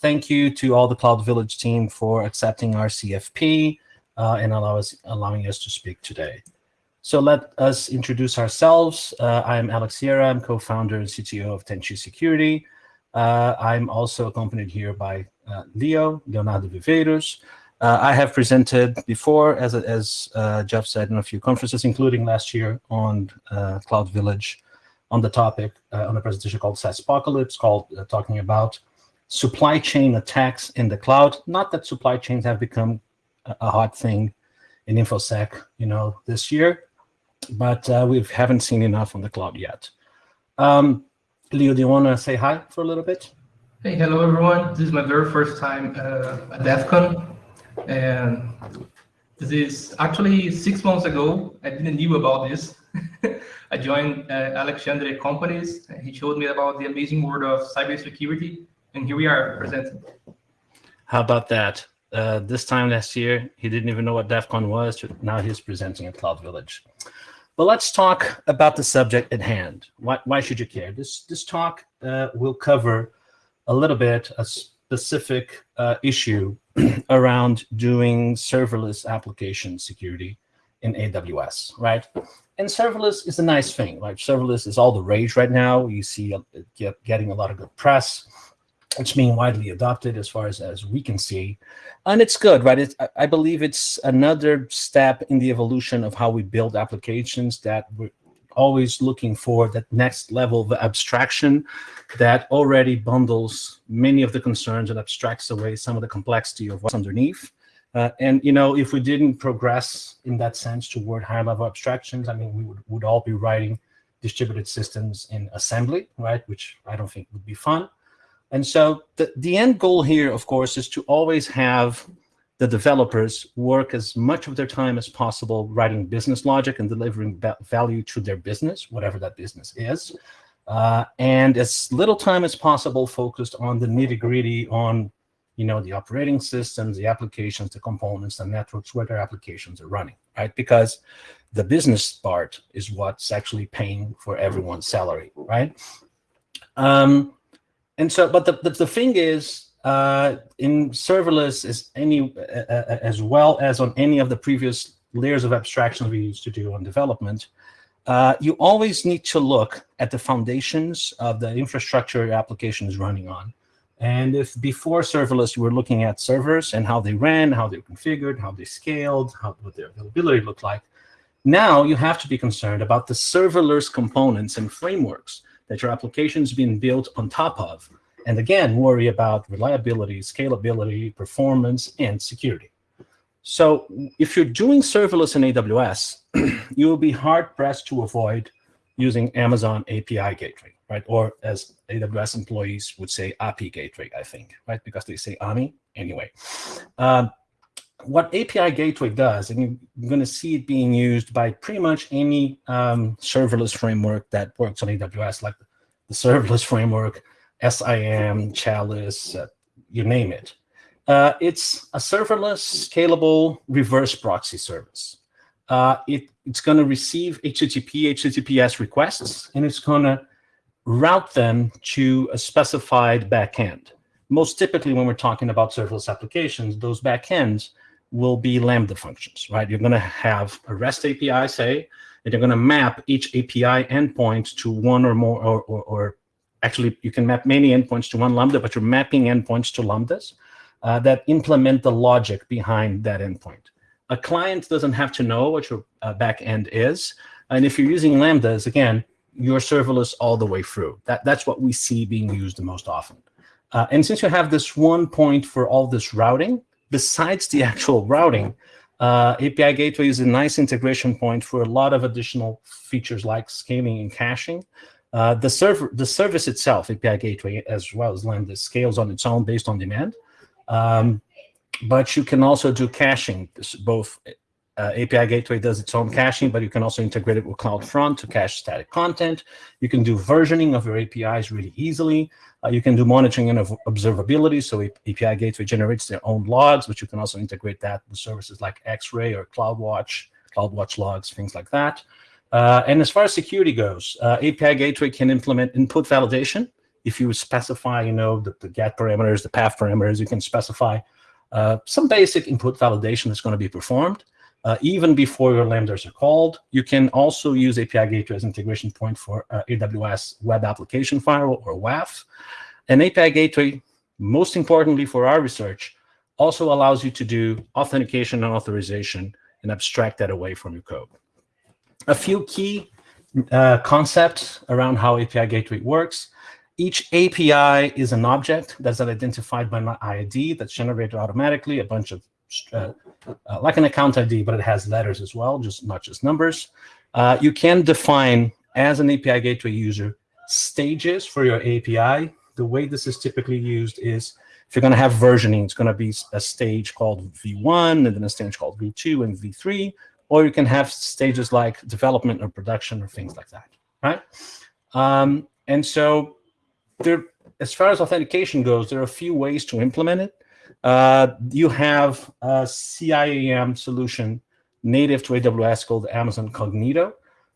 thank you to all the Cloud Village team for accepting our CFP uh, and allow us, allowing us to speak today. So let us introduce ourselves. Uh, I'm Alex Sieira. I'm co-founder and CTO of Tenchi Security. Uh, I'm also accompanied here by uh, Leo, Leonardo Viveiros. Uh, I have presented before, as, as uh, Jeff said, in a few conferences, including last year on Cloud Village on the topic, on a presentation called SaaS Apocalypse, called talking about supply chain attacks in the cloud. Not that supply chains have become a, hot thing in InfoSec, you know, this year, but uh, we haven't seen enough on the cloud yet. Um, Leo, do you want to say hi for a little bit? Hey, hello everyone. This is my very first time uh, at DEF CON. And this is actually six months ago. I didn't knew about this. I joined uh, Alexandre Companies. He showed me about the amazing world of cybersecurity and here we are presenting. How about that? Uh, this time last year, he didn't even know what DEF CON was. Now he's presenting at Cloud Village. But let's talk about the subject at hand. Why, why should you care? This, this talk uh, will cover a little bit a specific uh, issue around doing serverless application security in AWS, right? And serverless is a nice thing, right? Serverless is all the rage right now. You see it get, getting a lot of good press. It's being widely adopted as far as, as we can see. And it's good, right? It's, I believe it's another step in the evolution of how we build applications that we're always looking for that next level of abstraction that already bundles many of the concerns and abstracts away some of the complexity of what's underneath. Uh, and, you know, if we didn't progress in that sense toward higher level abstractions, I mean, we would, would all be writing distributed systems in assembly, right? Which I don't think would be fun. And so the, the end goal here, of course, is to always have the developers work as much of their time as possible writing business logic and delivering value to their business, whatever that business is, uh, and as little time as possible focused on the nitty gritty on you know, the operating systems, the applications, the components, the networks where their applications are running, right? Because the business part is what's actually paying for everyone's salary, right? Um, and so, but the, the, the thing is, uh, in serverless is any, uh, uh, as well as on any of the previous layers of abstraction we used to do on development, uh, you always need to look at the foundations of the infrastructure your application is running on. And if before serverless, you were looking at servers and how they ran, how they were configured, how they scaled, how, what their availability looked like, now you have to be concerned about the serverless components and frameworks that your application is being built on top of. And again, worry about reliability, scalability, performance, and security. So if you're doing serverless in AWS, you will be hard pressed to avoid using Amazon API Gateway, right? Or as AWS employees would say, API Gateway, I think, right? Because they say AMI anyway. Um, what API Gateway does, and you're going to see it being used by pretty much any um, serverless framework that works on AWS, like the serverless framework, SAM, Chalice, uh, you name it. Uh, it's a serverless, scalable, reverse proxy service. Uh, it, it's going to receive HTTP, HTTPS requests, and it's going to route them to a specified backend. Most typically, when we're talking about serverless applications, those backends will be Lambda functions, right? You're going to have a REST API, say, and you're going to map each API endpoint to one or more, or, or, or, actually you can map many endpoints to one Lambda, but you're mapping endpoints to Lambdas uh, that implement the logic behind that endpoint. A client doesn't have to know what your uh, backend is. And if you're using Lambdas, again, you're serverless all the way through. That, that's what we see being used the most often. Uh, and since you have this one point for all this routing, besides the actual routing, uh, API Gateway is a nice integration point for a lot of additional features like scaling and caching. Uh, the server, the service itself, API Gateway, as well as Lambda, scales on its own based on demand. Um, but you can also do caching, both uh, API Gateway does its own caching, but you can also integrate it with CloudFront to cache static content. You can do versioning of your APIs really easily. Uh, you can do monitoring and observability. So API Gateway generates their own logs, but you can also integrate that with services like X-Ray or CloudWatch, CloudWatch logs, things like that. Uh, and as far as security goes, uh, API Gateway can implement input validation if you specify, you know, the, the get parameters, the path parameters, you can specify uh, some basic input validation that's going to be performed uh, even before your lambdas are called. You can also use API Gateway as an integration point for uh, AWS Web Application Firewall or WAF. And API Gateway, most importantly for our research, also allows you to do authentication and authorization and abstract that away from your code. A few key uh, concepts around how API Gateway works. Each API is an object that's identified by an ID that's generated automatically, a bunch of, uh, uh, like an account ID, but it has letters as well, just not just numbers. Uh, you can define, as an API Gateway user, stages for your API. The way this is typically used is if you're going to have versioning, it's going to be a stage called V1 and then a stage called V2 and V3, or you can have stages like development or production or things like that, right? Um, and so there, as far as authentication goes, there are a few ways to implement it. Uh, you have a CIAM solution native to AWS called Amazon Cognito.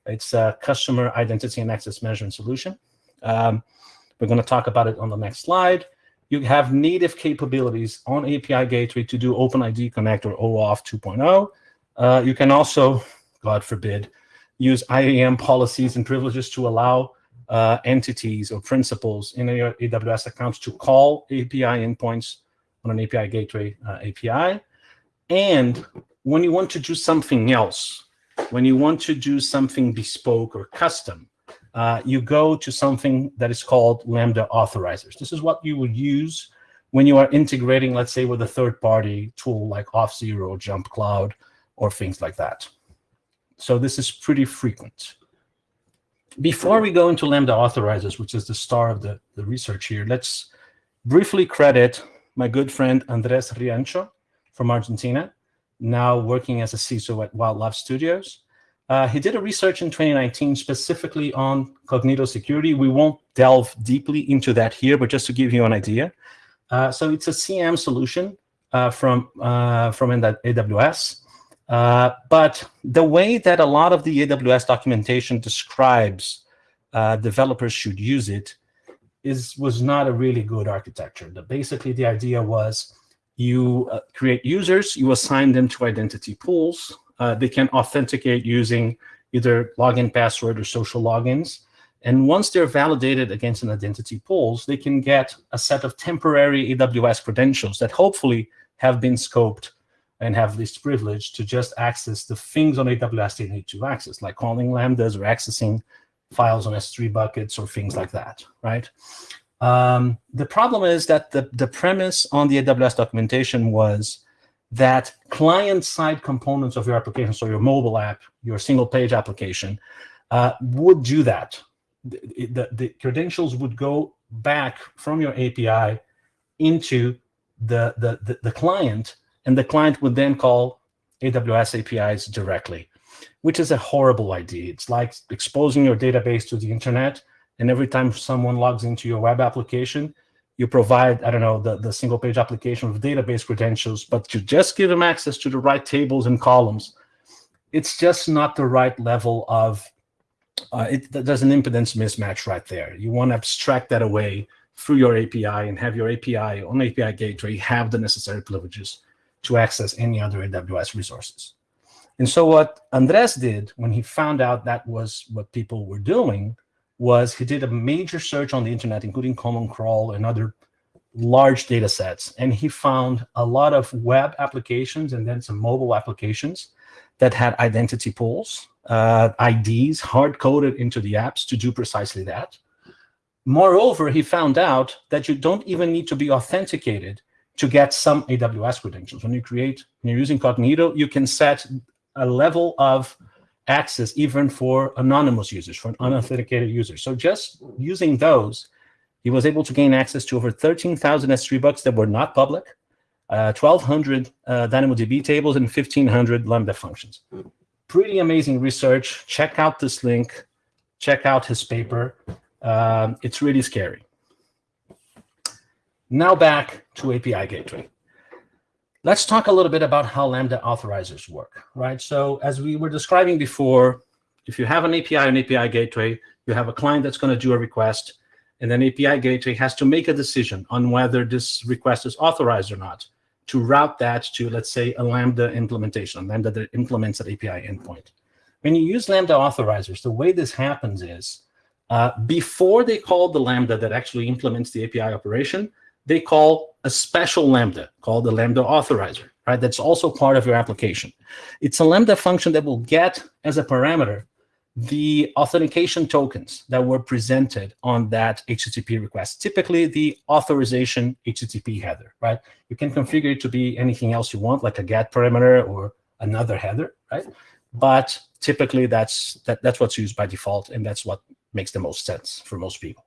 It's a customer identity and access management solution. Um, we're going to talk about it on the next slide. You have native capabilities on API Gateway to do OpenID Connect or OAuth 2.0. Uh, you can also, God forbid, use IAM policies and privileges to allow uh, entities or principals in your AWS accounts to call API endpoints on an API gateway uh, API. And when you want to do something else, when you want to do something bespoke or custom, uh, you go to something that is called Lambda authorizers. This is what you would use when you are integrating, let's say, with a third-party tool like Auth0 or Jump Cloud or things like that. So this is pretty frequent. Before we go into Lambda authorizers, which is the star of the, the research here, let's briefly credit my good friend Andres Riancho from Argentina, now working as a CISO at Wildlife Studios. Uh, he did a research in 2019 specifically on Cognito security. We won't delve deeply into that here, but just to give you an idea. Uh, so it's a CIAM solution uh, from, uh, from AWS. Uh, but the way that a lot of the AWS documentation describes uh, developers should use it is was not a really good architecture. The, basically, the idea was you uh, create users, you assign them to identity pools. Uh, they can authenticate using either login password or social logins. And once they're validated against an identity pools, they can get a set of temporary AWS credentials that hopefully have been scoped and have this privilege to just access the things on AWS they need to access, like calling Lambdas or accessing files on S3 buckets or things like that, right? Um, the problem is that the, the premise on the AWS documentation was that client-side components of your application, so your mobile app, your single-page application, uh, would do that. The, the, the, credentials would go back from your API into the, the, the, the client, and the client would then call AWS APIs directly, which is a horrible idea. It's like exposing your database to the internet, and every time someone logs into your web application, you provide, I don't know, the, the single page application with database credentials, but you just give them access to the right tables and columns. It's just not the right level of, uh, it, there's an impedance mismatch right there. You want to abstract that away through your API and have your API on API gateway have the necessary privileges to access any other AWS resources. And so what Andres did when he found out that was what people were doing was he did a major search on the internet, including Common Crawl and other large data sets. And he found a lot of web applications and then some mobile applications that had identity pools, uh, IDs hard-coded into the apps to do precisely that. Moreover, he found out that you don't even need to be authenticated to get some AWS credentials. When you create, when you're using Cognito, you can set a level of access even for anonymous users, for an unauthenticated users. So just using those, he was able to gain access to over 13,000 S3 bucks that were not public, uh, 1,200 uh, DynamoDB tables, and 1,500 Lambda functions. Pretty amazing research. Check out this link. Check out his paper. Um, it's really scary. Now back to API Gateway. Let's talk a little bit about how Lambda authorizers work, right? So as we were describing before, if you have an API or an API gateway, you have a client that's going to do a request, And then API gateway has to make a decision on whether this request is authorized or not to route that to, let's say, a Lambda implementation, a Lambda that implements an API endpoint. When you use Lambda authorizers, the way this happens is uh, before they call the Lambda that actually implements the API operation, they call a special Lambda called the Lambda authorizer, right? That's also part of your application. It's a Lambda function that will get as a parameter the authentication tokens that were presented on that HTTP request, typically the authorization HTTP header, right? You can configure it to be anything else you want, like a GET parameter or another header, right? But typically that's that, that's what's used by default, and that's what makes the most sense for most people.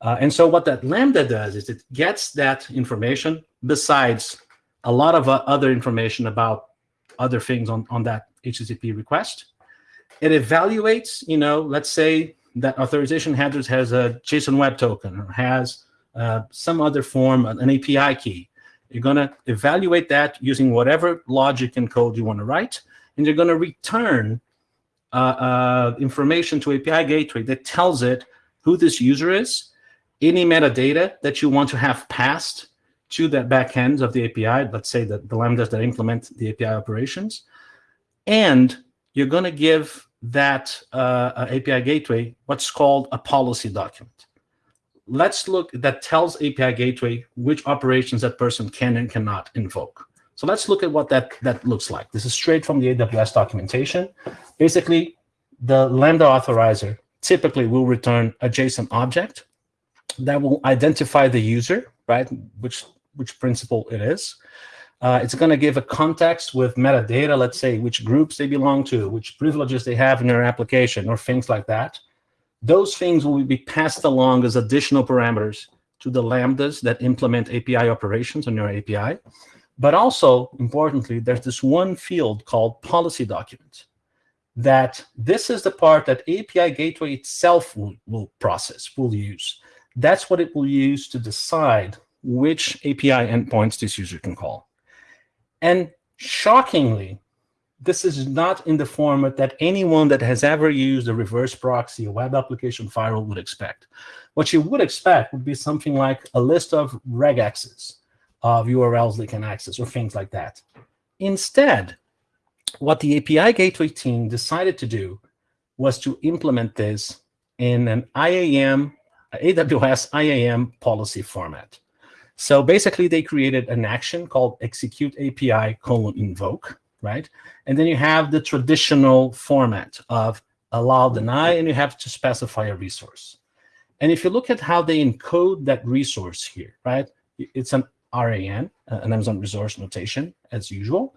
Uh, and so what that Lambda does is it gets that information besides a lot of uh, other information about other things on, on that HTTP request. It evaluates, you know, let's say that authorization headers has a JSON web token or has uh, some other form, an API key. You're going to evaluate that using whatever logic and code you want to write, and you're going to return uh, uh, information to API gateway that tells it who this user is, any metadata that you want to have passed to the backend of the API, let's say that the lambdas that implement the API operations, and you're going to give that uh, API gateway what's called a policy document. Let's look, that tells API gateway which operations that person can and cannot invoke. So let's look at what that, that looks like. This is straight from the AWS documentation. Basically, the Lambda authorizer typically will return a JSON object that will identify the user, right? Which which principal it is. Uh, it's going to give a context with metadata, let's say which groups they belong to, which privileges they have in your application, or things like that. Those things will be passed along as additional parameters to the lambdas that implement API operations on your API. But also, importantly, there's this one field called policy document that this is the part that API gateway itself will, will process, will use. That's what it will use to decide which API endpoints this user can call. And shockingly, this is not in the format that anyone that has ever used a reverse proxy, a web application firewall would expect. What you would expect would be something like a list of regexes of URLs they can access or things like that. Instead, what the API gateway team decided to do was to implement this in an IAM, AWS IAM policy format. So basically, they created an action called execute API colon invoke, right? And then you have the traditional format of allow deny, and you have to specify a resource. And if you look at how they encode that resource here, right? It's an ARN, uh, an Amazon resource notation, as usual,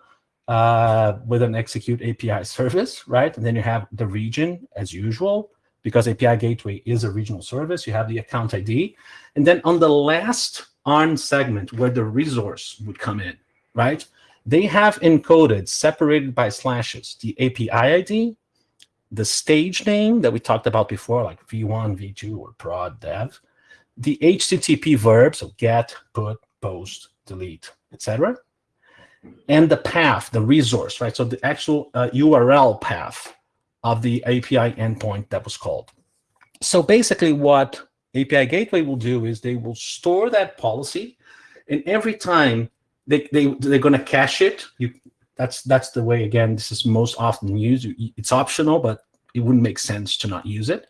uh, with an execute API service, right? And then you have the region, as usual, because API Gateway is a regional service. You have the account ID. And then on the last ARN segment where the resource would come in, right? They have encoded, separated by slashes, the API ID, the stage name that we talked about before, like v1, v2, or prod dev, the HTTP verb, so get, put, post, delete, etc., and the path, the resource, right? So the actual uh, URL path of the API endpoint that was called. So basically what API Gateway will do is they will store that policy, and every time they, they, they're going to cache it, you, that's, that's the way, again, this is most often used. It's optional, but it wouldn't make sense to not use it.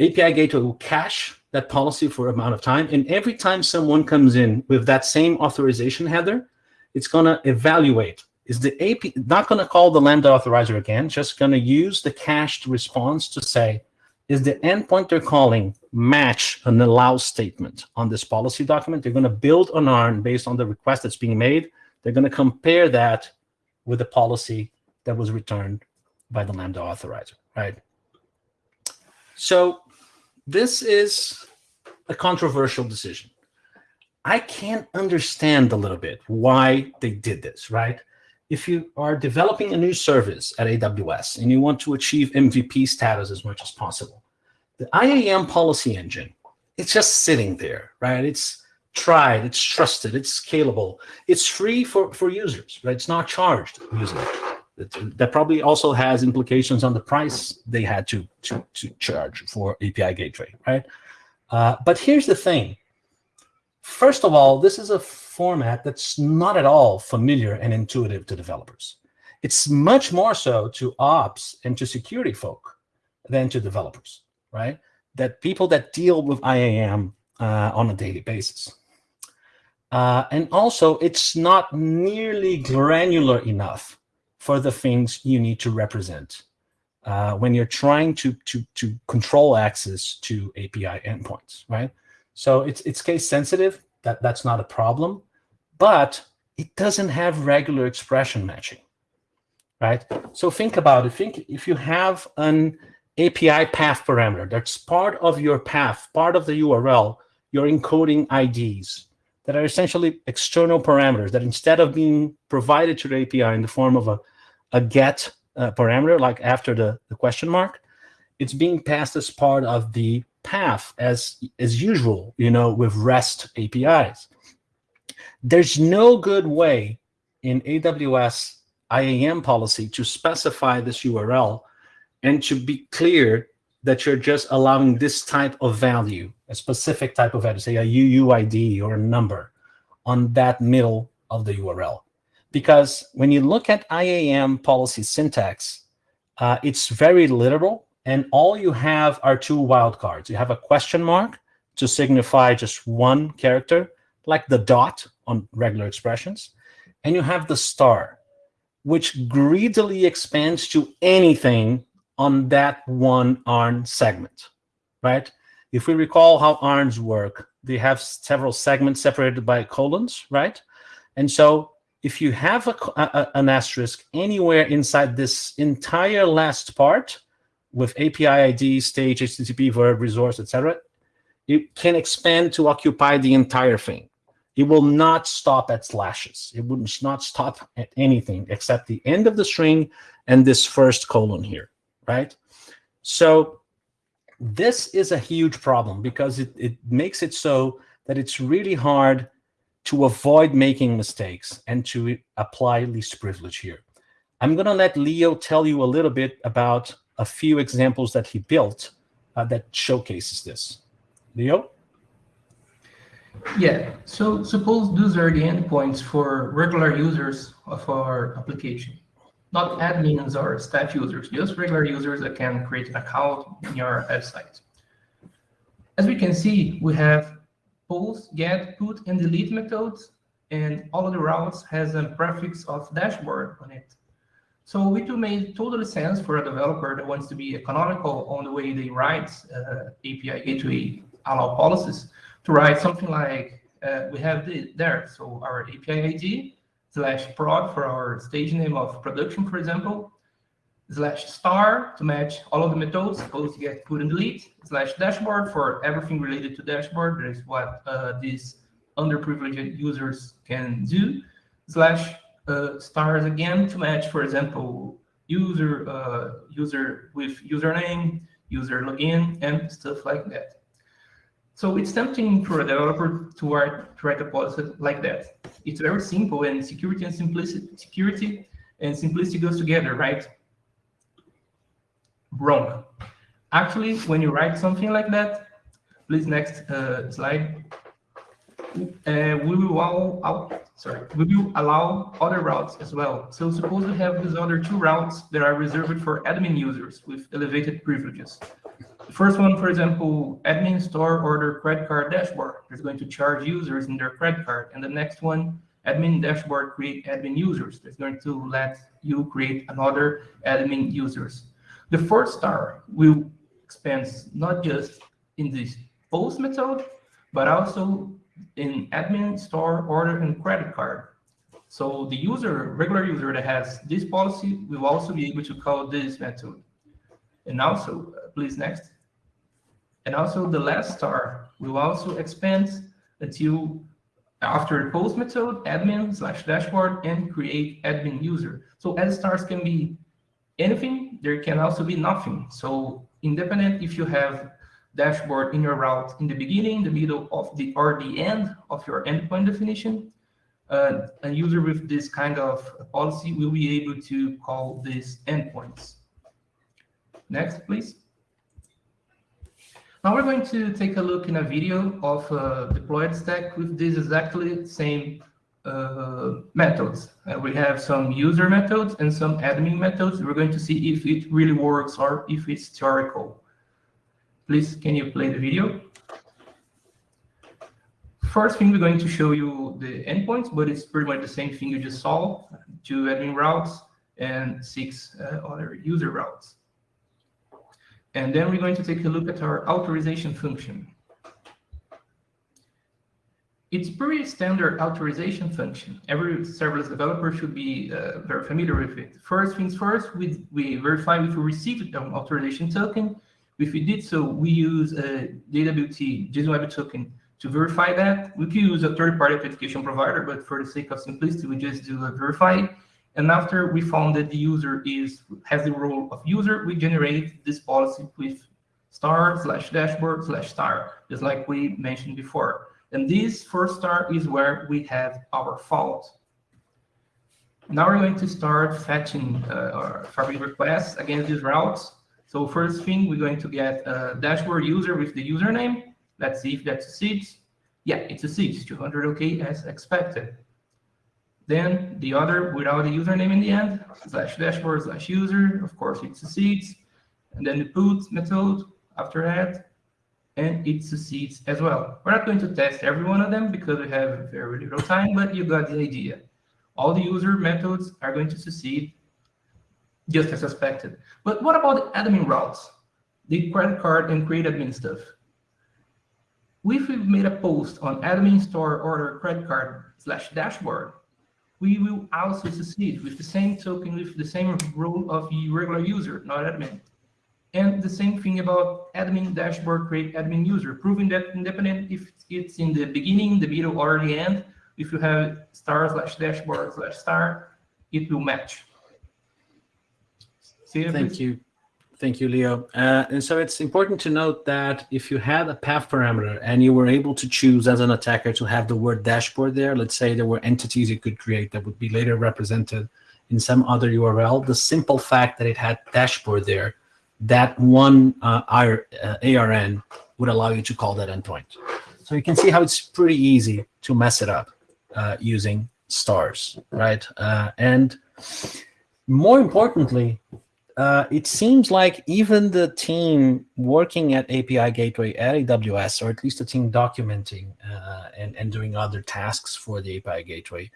API Gateway will cache that policy for amount of time, and every time someone comes in with that same authorization header, it's going to evaluate. Is the AP not going to call the Lambda authorizer again, just going to use the cached response to say, is the endpoint they're calling match an allow statement on this policy document. They're going to build an ARN based on the request that's being made. They're going to compare that with the policy that was returned by the Lambda authorizer, right? So this is a controversial decision. I can't understand a little bit why they did this, right? If you are developing a new service at AWS and you want to achieve MVP status as much as possible, the IAM policy engine, it's just sitting there, right? It's tried, it's trusted, it's scalable. It's free for, for users, right? It's not charged using it. That probably also has implications on the price they had to, to, to charge for API Gateway, right? Uh, but here's the thing. First of all, this is a format that's not at all familiar and intuitive to developers. It's much more so to ops and to security folk than to developers, right? That people that deal with IAM uh, on a daily basis. Uh, and also, it's not nearly granular enough for the things you need to represent uh, when you're trying to, to, to control access to API endpoints, right? So it's, it's case sensitive, that, that's not a problem, but it doesn't have regular expression matching, right? So think about it. Think if you have an API path parameter that's part of your path, part of the URL, you're encoding IDs that are essentially external parameters that instead of being provided to the API in the form of a, a get uh, parameter, like after the, the question mark, it's being passed as part of the path as, as usual, you know, with REST APIs. There's no good way in AWS IAM policy to specify this URL and to be clear that you're just allowing this type of value, a specific type of value, say a UUID or a number on that middle of the URL. Because when you look at IAM policy syntax, uh, it's very literal, and all you have are two wildcards. You have a question mark to signify just one character, like the dot on regular expressions, and you have the star, which greedily expands to anything on that one ARN segment, right? If we recall how ARNs work, they have several segments separated by colons, right? And so if you have a, a, an asterisk anywhere inside this entire last part with API ID, stage, HTTP, verb, resource, etc., it can expand to occupy the entire thing. It will not stop at slashes. It would not stop at anything except the end of the string and this first colon here, right? So this is a huge problem because it, it makes it so that it's really hard to avoid making mistakes and to apply least privilege here. I'm going to let Leo tell you a little bit about a few examples that he built uh, that showcases this. Leo? Yeah, so suppose those are the endpoints for regular users of our application, not admins or staff users, just regular users that can create an account in your website. As we can see, we have post, get, put, and delete methods, and all of the routes has a prefix of dashboard on it. So it will make totally sense for a developer that wants to be economical on the way they write uh, API gateway allow policies to write something like uh, we have the, there. So our API ID slash prod for our stage name of production, for example, slash star to match all of the methods, post, get, put, and delete, slash dashboard for everything related to dashboard. That is what uh, these underprivileged users can do, slash uh, stars again to match, for example, user uh, user with username, user login, and stuff like that. So it's tempting for a developer to write, to write a policy like that. It's very simple, and security and simplicity, security and simplicity goes together, right? wrong. Actually, when you write something like that, please next uh, slide. Uh, we will allow, sorry, we will allow other routes as well. So suppose we have these other two routes that are reserved for admin users with elevated privileges. The first one, for example, admin store order credit card dashboard is going to charge users in their credit card. And the next one, admin dashboard create admin users. That's going to let you create another admin users. The fourth star will expand not just in this post method, but also in admin, store, order, and credit card. So the user, regular user that has this policy will also be able to call this method. And also, please next. And also the last star will also expand until after post method, admin slash dashboard and create admin user. So as stars can be anything, there can also be nothing. So independent if you have dashboard in your route in the beginning, the middle of the or the end of your endpoint definition, uh, a user with this kind of policy will be able to call these endpoints. Next, please. Now we're going to take a look in a video of a deployed stack with this exactly same uh, methods. Uh, we have some user methods and some admin methods. We're going to see if it really works or if it's theoretical. Please, can you play the video? First thing, we're going to show you the endpoints, but it's pretty much the same thing you just saw, two admin routes and six uh, other user routes. And then we're going to take a look at our authorization function. It's pretty standard authorization function. Every serverless developer should be uh, very familiar with it. First things first, we, we verify if we received an authorization token. If we did so, we use a JWT, JSON Web Token, to verify that. We could use a third-party authentication provider, but for the sake of simplicity, we just do a verify. And after we found that the user is has the role of user, we generate this policy with star slash dashboard slash star, just like we mentioned before. And this first star is where we have our fault. Now we're going to start fetching uh, our fabric requests against these routes. So first thing, we're going to get a dashboard user with the username. Let's see if that succeeds. Yeah, it succeeds, 200 OK as expected. Then the other without a username in the end, slash dashboard slash user, of course it succeeds. And then the put method after that, and it succeeds as well. We're not going to test every one of them because we have very little time, but you got the idea. All the user methods are going to succeed just as expected. But what about the admin routes? The credit card and create admin stuff. If we've made a post on admin store order credit card slash dashboard, we will also succeed with the same token, with the same role of regular user, not admin. And the same thing about admin dashboard create admin user, proving that independent if it's in the beginning, the middle, or the end, if you have star slash dashboard slash star, it will match. Thank you. Thank you, Leo. Uh, and so it's important to note that if you had a path parameter and you were able to choose as an attacker to have the word dashboard there, let's say there were entities you could create that would be later represented in some other URL, the simple fact that it had dashboard there that one uh, ARN uh, would allow you to call that endpoint. So you can see how it's pretty easy to mess it up uh, using stars, right? Uh, and more importantly, uh, it seems like even the team working at API Gateway at AWS, or at least the team documenting uh, and, and doing other tasks for the API Gateway,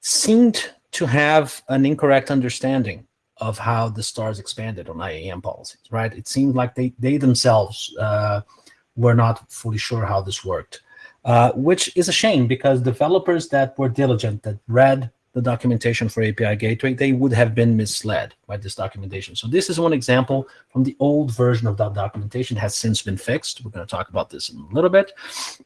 seemed to have an incorrect understanding of how the stars expanded on IAM policies, right? It seemed like they, they themselves uh, were not fully sure how this worked, uh, which is a shame because developers that were diligent, that read the documentation for API Gateway, they would have been misled by this documentation. So this is one example from the old version of that documentation has since been fixed. We're going to talk about this in a little bit,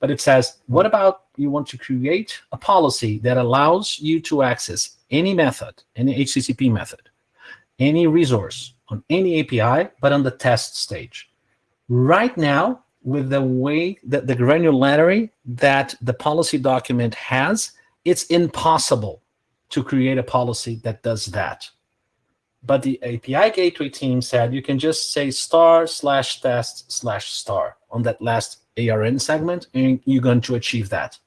but it says, what about you want to create a policy that allows you to access any method, any HTTP method, any resource on any API, but on the test stage. Right now, with the way that the granularity that the policy document has, it's impossible to create a policy that does that. But the API gateway team said you can just say star slash test slash star on that last ARN segment, and you're going to achieve that.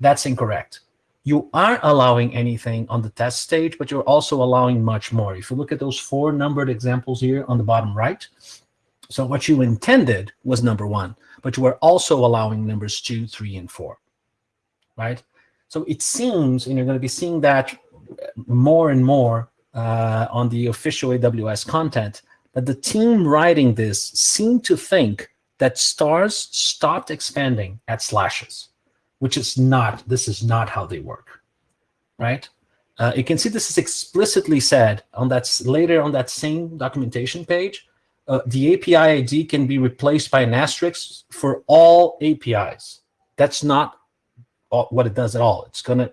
That's incorrect you aren't allowing anything on the test stage, but you're also allowing much more. If you look at those four numbered examples here on the bottom right, so what you intended was number one, but you were also allowing numbers two, three, and four, right? So it seems, and you're going to be seeing that more and more uh, on the official AWS content, that the team writing this seemed to think that stars stopped expanding at slashes which is not, this is not how they work, right? Uh, you can see this is explicitly said on that later on that same documentation page. Uh, the API ID can be replaced by an asterisk for all APIs. That's not what it does at all. It's going to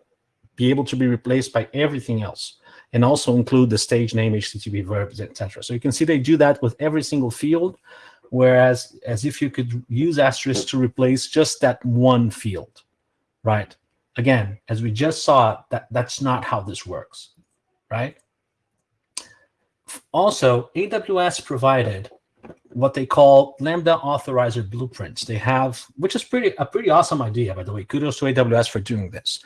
be able to be replaced by everything else and also include the stage name, HTTP verbs, etc. So you can see they do that with every single field, whereas as if you could use asterisk to replace just that one field right? Again, as we just saw, that, that's not how this works, right? Also, AWS provided what they call Lambda authorizer blueprints. They have, which is pretty a pretty awesome idea, by the way. Kudos to AWS for doing this.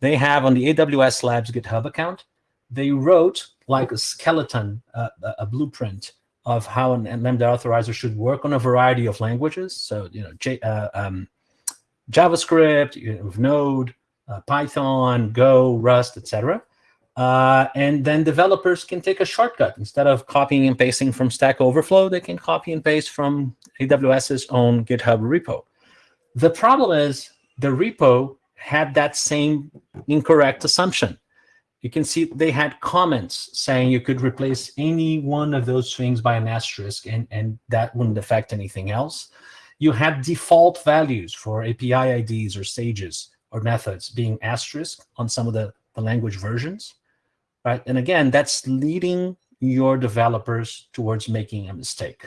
They have on the AWS Labs GitHub account, they wrote like a skeleton, uh, a blueprint of how an Lambda authorizer should work on a variety of languages. So, you know, J, uh, um, JavaScript, you know, Node, uh, Python, Go, Rust, etc. Uh, and then developers can take a shortcut. Instead of copying and pasting from Stack Overflow, they can copy and paste from AWS's own GitHub repo. The problem is the repo had that same incorrect assumption. You can see they had comments saying you could replace any one of those things by an asterisk and, and that wouldn't affect anything else. You had default values for API IDs or stages or methods being asterisk on some of the, the language versions right? And again, that's leading your developers towards making a mistake.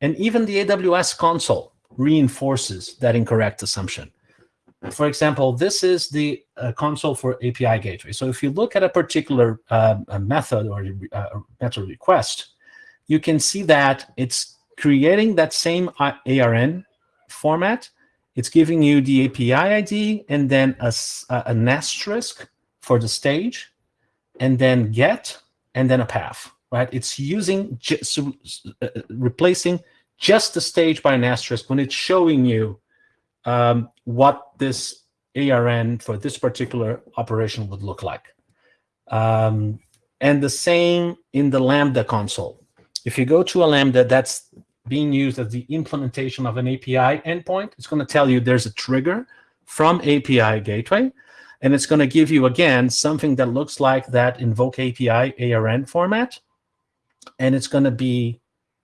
And even the AWS console reinforces that incorrect assumption. For example, this is the uh, console for API gateway. So if you look at a particular uh, a method or uh, method request, you can see that it's creating that same ARN format. It's giving you the API ID and then a, an asterisk for the stage and then get, and then a path, right? It's using, just, uh, replacing just the stage by an asterisk when it's showing you um, what this ARN for this particular operation would look like. Um, and the same in the Lambda console. If you go to a Lambda that's being used as the implementation of an API endpoint, it's going to tell you there's a trigger from API gateway and it's going to give you, again, something that looks like that invoke API ARN format. And it's going to be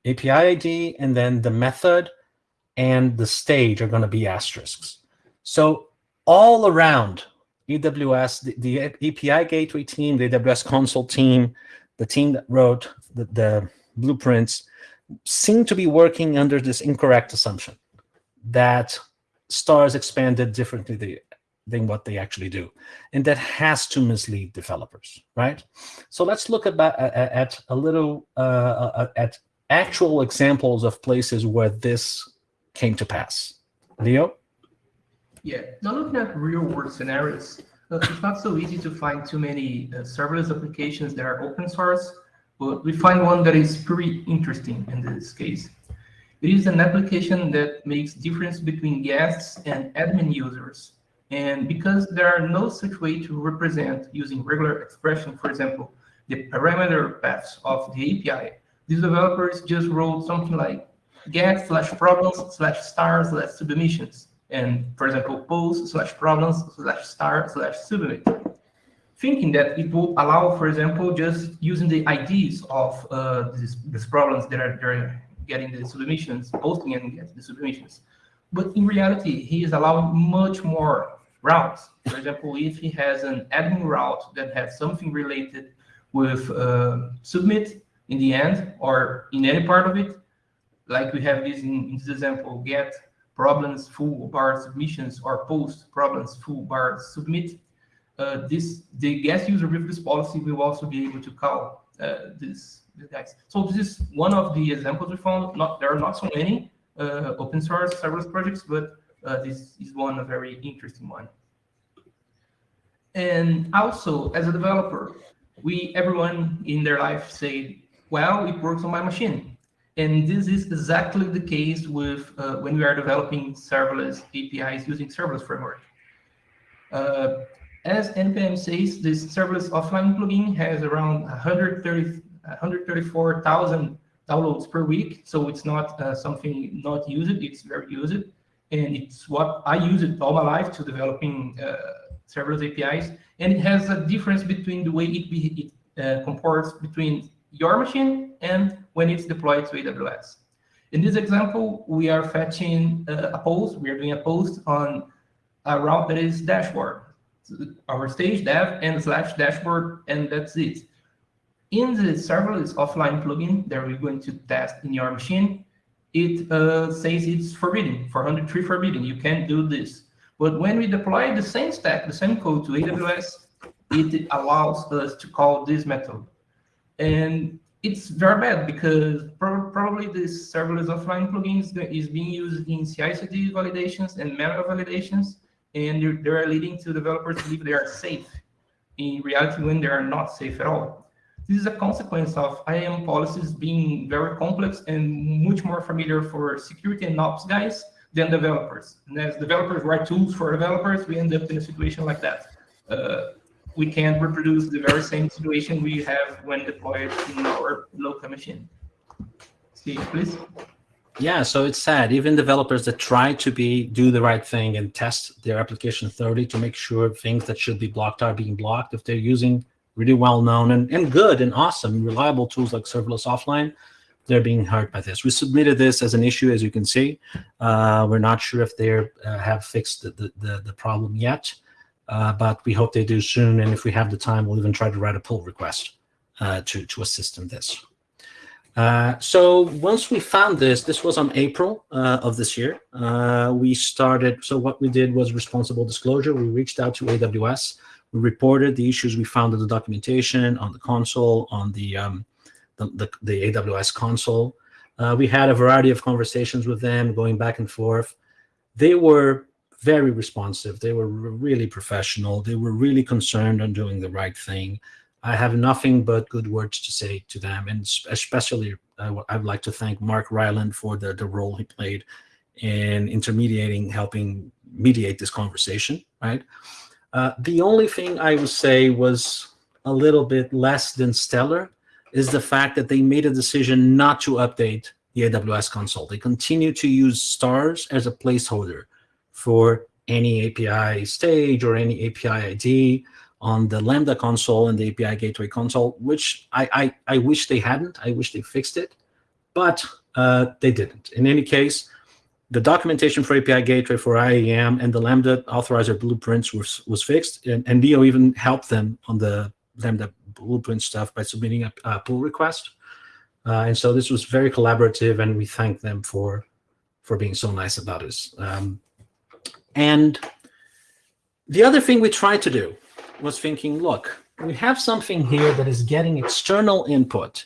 API ID, and then the method and the stage are going to be asterisks. So all around AWS, the, the API gateway team, the AWS console team, the team that wrote the, the blueprints, seem to be working under this incorrect assumption that stars expanded differently than what they actually do. And that has to mislead developers, right? So let's look at, at a little, uh, at actual examples of places where this came to pass. Leo? Yeah, now looking at real world scenarios, it's not so easy to find too many uh, serverless applications that are open source, but we find one that is pretty interesting in this case. It is an application that makes difference between guests and admin users and because there are no such way to represent using regular expression, for example, the parameter paths of the API, these developers just wrote something like get slash problems slash star slash submissions. And for example, post slash problems slash star slash submit. Thinking that it will allow, for example, just using the IDs of uh, these, these problems that are getting the submissions, posting and getting the submissions. But in reality, he is allowing much more routes. For example, if he has an admin route that has something related with uh, submit in the end or in any part of it, like we have this in, in this example, get problems full bar submissions or post problems full bar submit, uh, this the guest user with this policy will also be able to call uh, this, this guys. So this is one of the examples we found. Not there are not so many, uh, open source serverless projects, but this is one a very interesting one. And also, as a developer, we everyone in their life say, well, it works on my machine. And this is exactly the case with uh, when we are developing serverless APIs using serverless framework. Uh, as NPM says, this serverless offline plugin has around 130, 134,000 downloads per week. So it's not uh, something not used, it's very used. And it's what I use it all my life to developing uh, serverless APIs. And it has a difference between the way it, be, it uh, comports between your machine and when it's deployed to AWS. In this example, we are fetching uh, a post. We are doing a post on a route that is dashboard. Our stage dev and slash dashboard, and that's it. In the serverless offline plugin that we're going to test in your machine, it uh, says it's forbidden, 403 forbidden. You can't do this. But when we deploy the same stack, the same code to AWS, it allows us to call this method. And it's very bad because pro probably this serverless offline plugin is, being used in CI/CD validations and manual validations, and they are leading to developers believe they are safe in reality when they are not safe at all. This is a consequence of IAM policies being very complex and much more familiar for security and ops guys than developers. And as developers write tools for developers, we end up in a situation like that. Uh, we can't reproduce the very same situation we have when deployed in our local machine. See, please. Yeah, so it's sad. Even developers that try to be do the right thing and test their application thoroughly to make sure things that should be blocked are being blocked. If they're using really well-known and, and good and awesome, reliable tools like serverless offline, they're being hurt by this. We submitted this as an issue, as you can see. Uh, we're not sure if they uh, have fixed the, the, the, the problem yet uh, but we hope they do soon. And if we have the time, we'll even try to write a pull request uh, to, to assist in this. Uh, so once we found this, this was on April uh, of this year, we started, so what we did was responsible disclosure. We reached out to AWS. We reported the issues we found in the documentation, on the console, on the, um, the, the, the, AWS console. Uh, we had a variety of conversations with them going back and forth. They were very responsive. They were really professional. They were really concerned on doing the right thing. I have nothing but good words to say to them, and especially uh, I'd like to thank Mark Ryland for the, the role he played in intermediating, helping mediate this conversation, right? Uh, the only thing I would say was a little bit less than stellar is the fact that they made a decision not to update the AWS console. They continue to use stars as a placeholder for any API stage or any API ID on the Lambda console and the API gateway console, which I, I, I wish they hadn't. I wish they fixed it, but uh, they didn't. In any case, the documentation for API gateway for IAM and the Lambda authorizer blueprints was, was fixed, and, and Neo even helped them on the Lambda blueprint stuff by submitting a, a pull request. Uh, and so this was very collaborative, and we thank them for for being so nice about this. Um, and the other thing we tried to do was thinking, look, we have something here that is getting external input.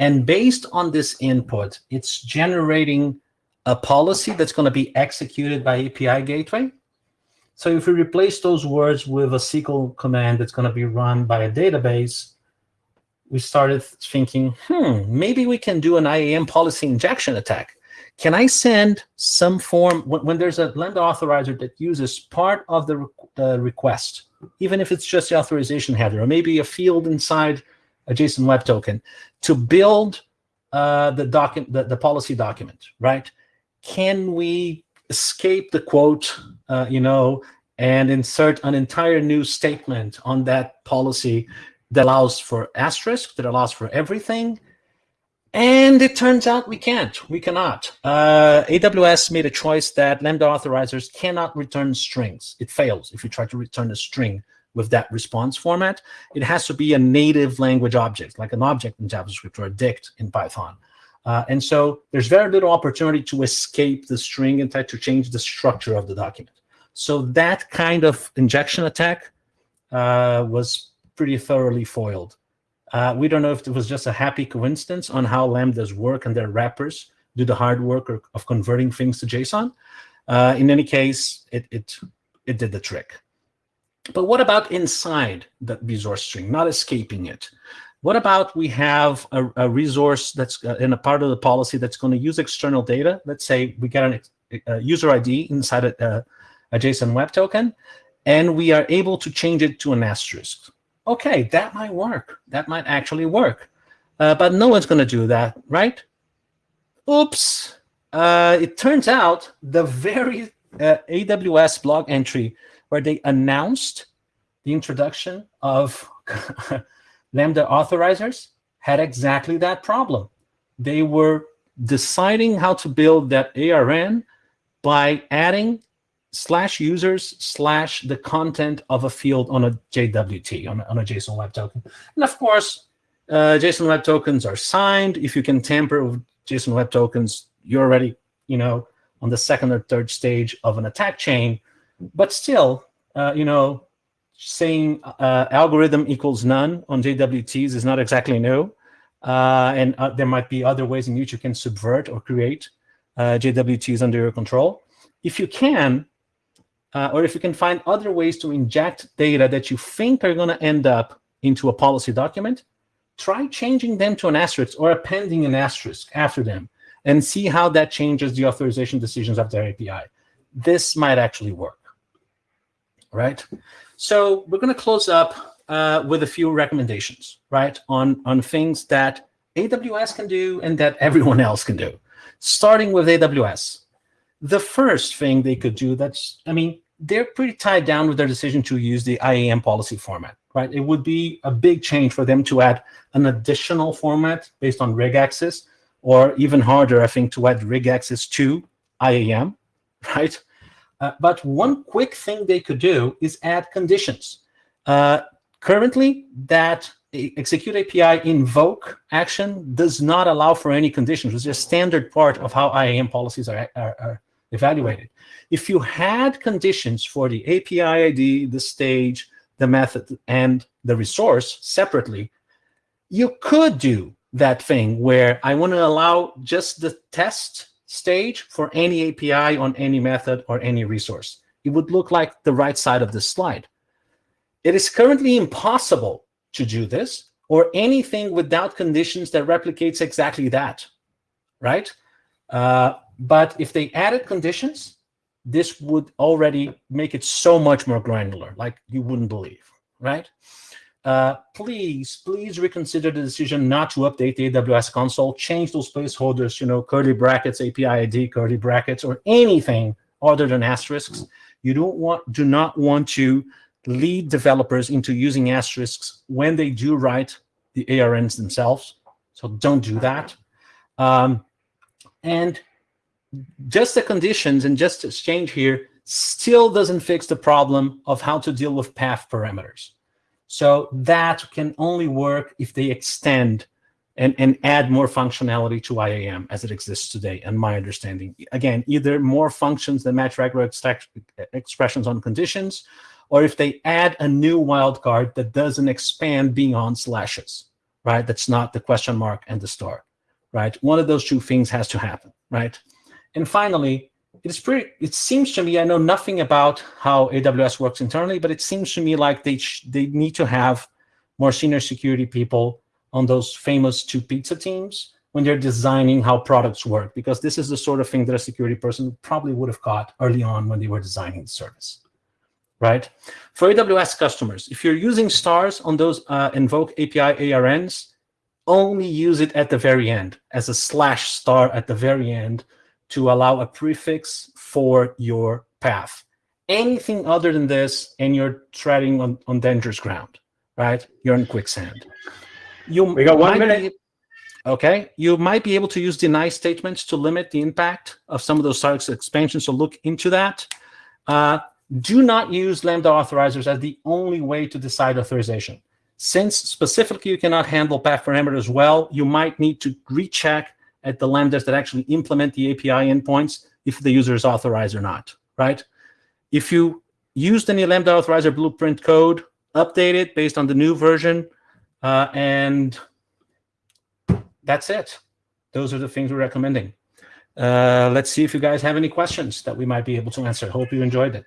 And based on this input, it's generating a policy that's going to be executed by API gateway. So if we replace those words with a SQL command that's going to be run by a database, we started thinking, hmm, maybe we can do an IAM policy injection attack. Can I send some form, when, when there's a Lambda authorizer that uses part of the re request, even if it's just the authorization header, or maybe a field inside a JSON Web Token, to build uh, the, document, the, the policy document, right? Can we escape the quote, uh, you know, and insert an entire new statement on that policy that allows for asterisk, that allows for everything, and it turns out we can't, we cannot. Uh, AWS made a choice that Lambda authorizers cannot return strings. It fails if you try to return a string with that response format. It has to be a native language object, like an object in JavaScript or a dict in Python. Uh, and so there's very little opportunity to escape the string and try to change the structure of the document. So that kind of injection attack uh, was pretty thoroughly foiled. Uh, we don't know if it was just a happy coincidence on how Lambdas work and their wrappers do the hard work of converting things to JSON. Uh, in any case, it, it, it did the trick. But what about inside that resource string, not escaping it? What about we have a, a resource that's uh, in a part of the policy that's going to use external data? Let's say we get an, a user ID inside a, a JSON Web Token, and we are able to change it to an asterisk okay, that might work. That might actually work. Uh, but no one's going to do that, right? Oops. Uh, it turns out the very uh, AWS blog entry where they announced the introduction of Lambda authorizers had exactly that problem. They were deciding how to build that ARN by adding slash users slash the content of a field on a JWT, on a, on a JSON Web Token. And of course, uh, JSON Web Tokens are signed. If you can tamper with JSON Web Tokens, you're already, you know, on the second or third stage of an attack chain. But still, uh, you know, saying uh, algorithm equals none on JWTs is not exactly new. uh, and uh, there might be other ways in which you can subvert or create uh, JWTs under your control. If you can, uh, or if you can find other ways to inject data that you think are going to end up into a policy document, try changing them to an asterisk or appending an asterisk after them and see how that changes the authorization decisions of their API. This might actually work, right? So we're going to close up uh, with a few recommendations, right, on, on things that AWS can do and that everyone else can do. Starting with AWS. The first thing they could do that's, I mean, they're pretty tied down with their decision to use the IAM policy format, right? It would be a big change for them to add an additional format based on regex, or even harder, I think, to add regex to IAM, right? Uh, but one quick thing they could do is add conditions. Uh, currently, that execute API invoke action does not allow for any conditions, which is a standard part of how IAM policies are, are, are evaluated. If you had conditions for the API ID, the stage, the method, and the resource separately, you could do that thing where I want to allow just the test stage for any API on any method or any resource. It would look like the right side of this slide. It is currently impossible to do this or anything without conditions that replicates exactly that, right? Uh, but if they added conditions, this would already make it so much more granular, like you wouldn't believe, right? Uh, please, please reconsider the decision not to update the AWS console. Change those placeholders, you know, curly brackets, API ID, curly brackets, or anything other than asterisks. You don't want, do not want to lead developers into using asterisks when they do write the ARNs themselves. So don't do that. Um, and just the conditions and just exchange here still doesn't fix the problem of how to deal with path parameters. So that can only work if they extend and, and add more functionality to IAM as it exists today, and my understanding. Again, either more functions that match regular expressions on conditions, or if they add a new wildcard that doesn't expand beyond slashes, right? That's not the question mark and the star, right? One of those two things has to happen, right? And finally, it's pretty, it seems to me, I know nothing about how AWS works internally, but it seems to me like they, they need to have more senior security people on those famous two pizza teams when they're designing how products work, because this is the sort of thing that a security person probably would have caught early on when they were designing the service, right? For AWS customers, if you're using stars on those uh, invoke API ARNs, only use it at the very end as a slash star at the very end to allow a prefix for your path. Anything other than this, and you're treading on, on dangerous ground, right? You're in quicksand. You we got one minute. Be, okay, you might be able to use deny statements to limit the impact of some of those Starks expansions, so look into that. Uh, do not use Lambda authorizers as the only way to decide authorization. Since specifically you cannot handle path parameters well, you might need to recheck at the lambdas that actually implement the API endpoints if the user is authorized or not, right? If you used any Lambda authorizer blueprint code, update it based on the new version, uh, and that's it. Those are the things we're recommending. Uh, let's see if you guys have any questions that we might be able to answer. Hope you enjoyed it.